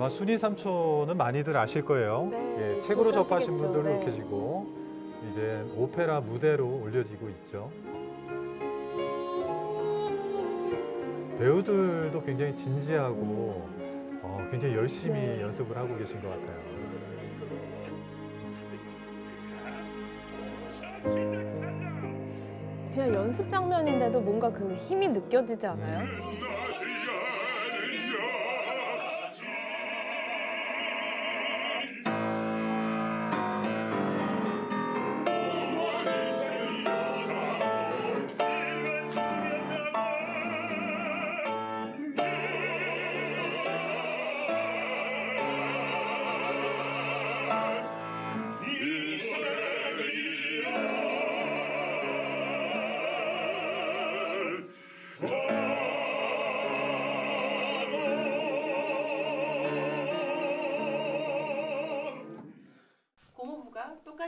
아마 순이 삼촌은 많이들 아실 거예요. 네, 예, 책으로 접하신. 분들도 네. 계시고 이제 오페라 무대로 올려지고 있죠. 배우들도 굉장히 진지하고 어, 굉장히 열심히 네. 연습을 하고 계신 것 같아요. 그냥 연습 장면인데도 뭔가 그 힘이 느껴지지 않아요?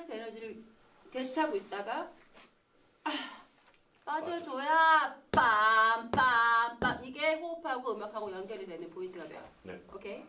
똑같이 에너지를 대체하고 있다가 아, 빠져줘야 빰빰빰 이게 호흡하고 음악하고 연결이 되는 포인트가 돼요. 네. 오케이.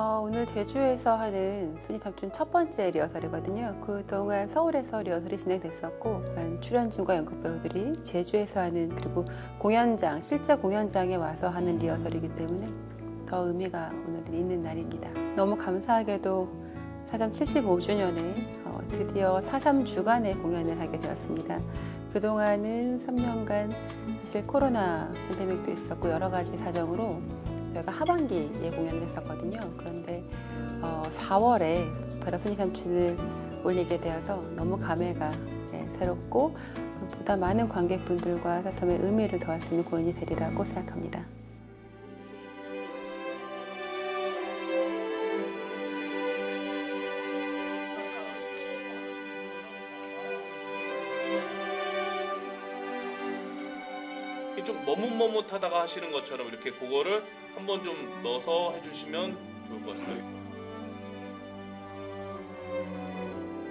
어, 오늘 제주에서 하는 삼촌 첫 번째 리허설이거든요. 그동안 서울에서 리허설이 진행됐었고, 한 출연진과 연극 배우들이 제주에서 하는 그리고 공연장, 실제 공연장에 와서 하는 리허설이기 때문에 더 의미가 오늘은 있는 날입니다. 너무 감사하게도 사삼 75주년에 어, 드디어 사삼 주간의 공연을 하게 되었습니다. 그동안은 3년간 사실 코로나 팬데믹도 있었고 여러 가지 사정으로 저희가 하반기에 공연을 했었거든요. 그런데 어, 4월에 바라순이 삼촌을 올리게 되어서 너무 감회가 예, 새롭고 보다 많은 관객분들과 사삼의 의미를 더할 수 있는 공연이 되리라고 생각합니다. 머뭇머뭇하다가 하시는 것처럼 이렇게 그거를 한번 좀 넣어서 해주시면 좋을 것 같아요.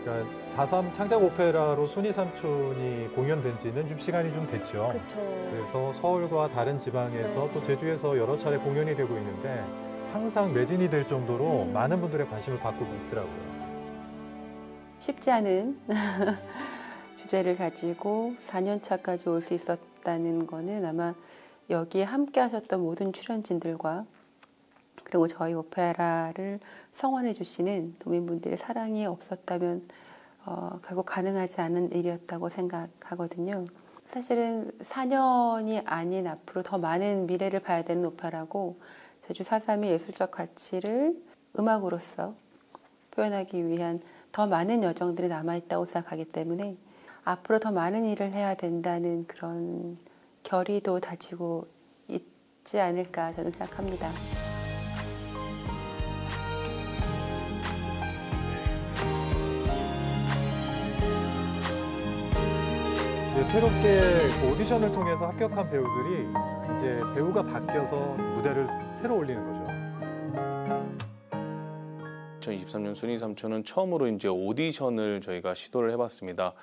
그러니까 4.3 창작 오페라로 순이 삼촌이 공연된 지는 좀 시간이 좀 됐죠. 그쵸. 그래서 서울과 다른 지방에서 네. 또 제주에서 여러 차례 공연이 되고 있는데 항상 매진이 될 정도로 음. 많은 분들의 관심을 받고 있더라고요. 쉽지 않은 주제를 가지고 4년 차까지 올 수 있었 다는 거는 아마 여기에 함께 하셨던 모든 출연진들과 그리고 저희 오페라를 성원해 주시는 도민분들의 사랑이 없었다면 어, 결국 가능하지 않은 일이었다고 생각하거든요. 사실은 4년이 아닌 앞으로 더 많은 미래를 봐야 되는 오페라고 제주 4.3의 예술적 가치를 음악으로서 표현하기 위한 더 많은 여정들이 남아있다고 생각하기 때문에 앞으로 더 많은 일을 해야 된다는 그런 결의도 다지고 있지 않을까 저는 생각합니다. 이제 새롭게 그 오디션을 통해서 합격한 배우들이 이제 배우가 바뀌어서 무대를 새로 올리는 거죠. 2023년 순위 삼촌은 처음으로 이제 오디션을 저희가 시도를 해봤습니다.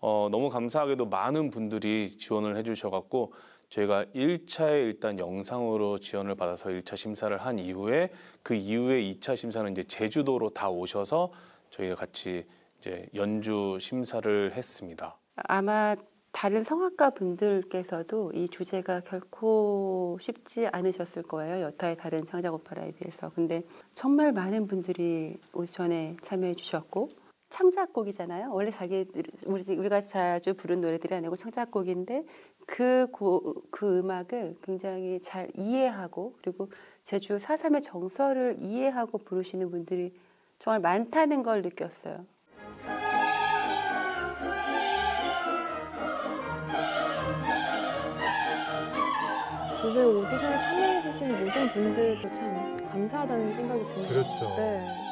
어, 너무 감사하게도 많은 분들이 지원을 해주셔갖고 저희가 1차에 일단 영상으로 지원을 받아서 1차 심사를 한 이후에 그 이후에 2차 심사는 이제 제주도로 다 오셔서 저희가 같이 이제 연주 심사를 했습니다. 아마 다른 성악가 분들께서도 이 주제가 결코 쉽지 않으셨을 거예요. 여타의 다른 창작 오페라에 비해서. 근데 정말 많은 분들이 오디션에 참여해 주셨고 창작곡이잖아요. 원래 자기 우리 우리가 자주 부른 노래들이 아니고 창작곡인데 그, 고, 그 음악을 굉장히 잘 이해하고 그리고 제주 사삼의 정서를 이해하고 부르시는 분들이 정말 많다는 걸 느꼈어요. 이번 오디션에 참여해주신 모든 분들도 참 감사하다는 생각이 드네요. 그렇죠. 네.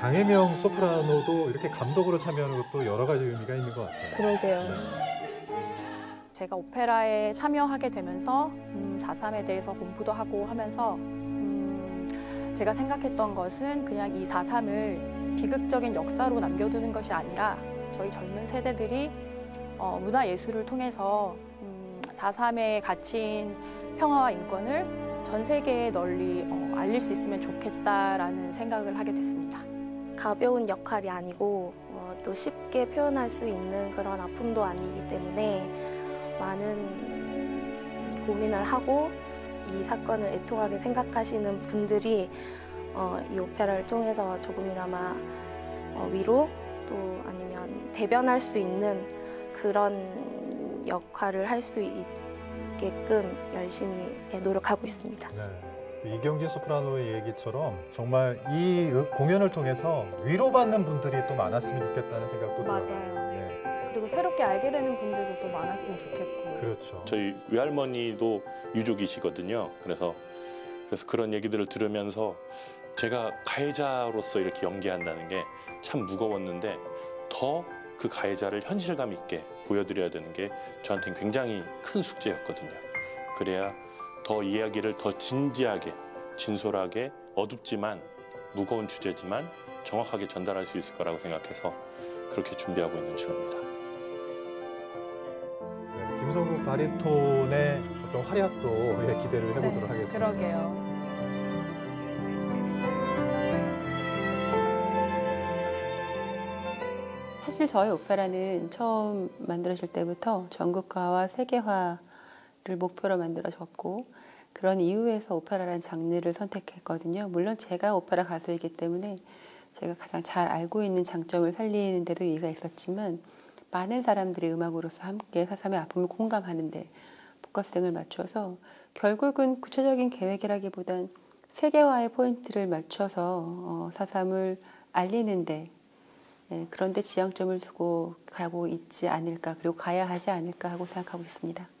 강혜명 소프라노도 이렇게 감독으로 참여하는 것도 여러 가지 의미가 있는 것 같아요. 그러게요. 네. 제가 오페라에 참여하게 되면서 음, 4.3에 대해서 공부도 하고 하면서 음, 제가 생각했던 것은 그냥 이 4.3을 비극적인 역사로 남겨두는 것이 아니라 저희 젊은 세대들이 어, 문화예술을 통해서 음, 4.3의 가치인 평화와 인권을 전 세계에 널리 어, 알릴 수 있으면 좋겠다라는 생각을 하게 됐습니다. 가벼운 역할이 아니고 어, 또 쉽게 표현할 수 있는 그런 아픔도 아니기 때문에 많은 고민을 하고 이 사건을 애통하게 생각하시는 분들이 어, 이 오페라를 통해서 조금이나마 어, 위로 또 아니면 대변할 수 있는 그런 역할을 할 수 있게끔 열심히 예, 노력하고 있습니다. 네. 이경진 소프라노의 얘기처럼 정말 이 음- 공연을 통해서 위로받는 분들이 또 많았으면 좋겠다는 생각도 들어요. 맞아요. 네, 그리고 새롭게 알게 되는 분들도 또 많았으면 좋겠고. 그렇죠. 저희 외할머니도 유족이시거든요. 그래서 그래서 그런 얘기들을 들으면서 제가 가해자로서 이렇게 연기한다는 게 참 무거웠는데 더 그 가해자를 현실감 있게 보여드려야 되는 게 저한테는 굉장히 큰 숙제였거든요. 그래야 더 이야기를 더 진지하게, 진솔하게, 어둡지만 무거운 주제지만 정확하게 전달할 수 있을 거라고 생각해서 그렇게 준비하고 있는 중입니다. 네, 김성국 바리톤의 어떤 활약도 예, 기대를 해보도록 네, 하겠습니다. 그러게요. 사실 저희 오페라는 처음 만들어질 때부터 전국화와 세계화를 목표로 만들어졌고 그런 이유에서 오페라라는 장르를 선택했거든요. 물론 제가 오페라 가수이기 때문에 제가 가장 잘 알고 있는 장점을 살리는 데도 이유가 있었지만 많은 사람들이 음악으로서 함께 사삼의 아픔을 공감하는데 포커스등을 맞춰서 결국은 구체적인 계획이라기보단 세계화의 포인트를 맞춰서 어, 사삼을 알리는데 예, 그런데 지향점을 두고 가고 있지 않을까 그리고 가야 하지 않을까 하고 생각하고 있습니다.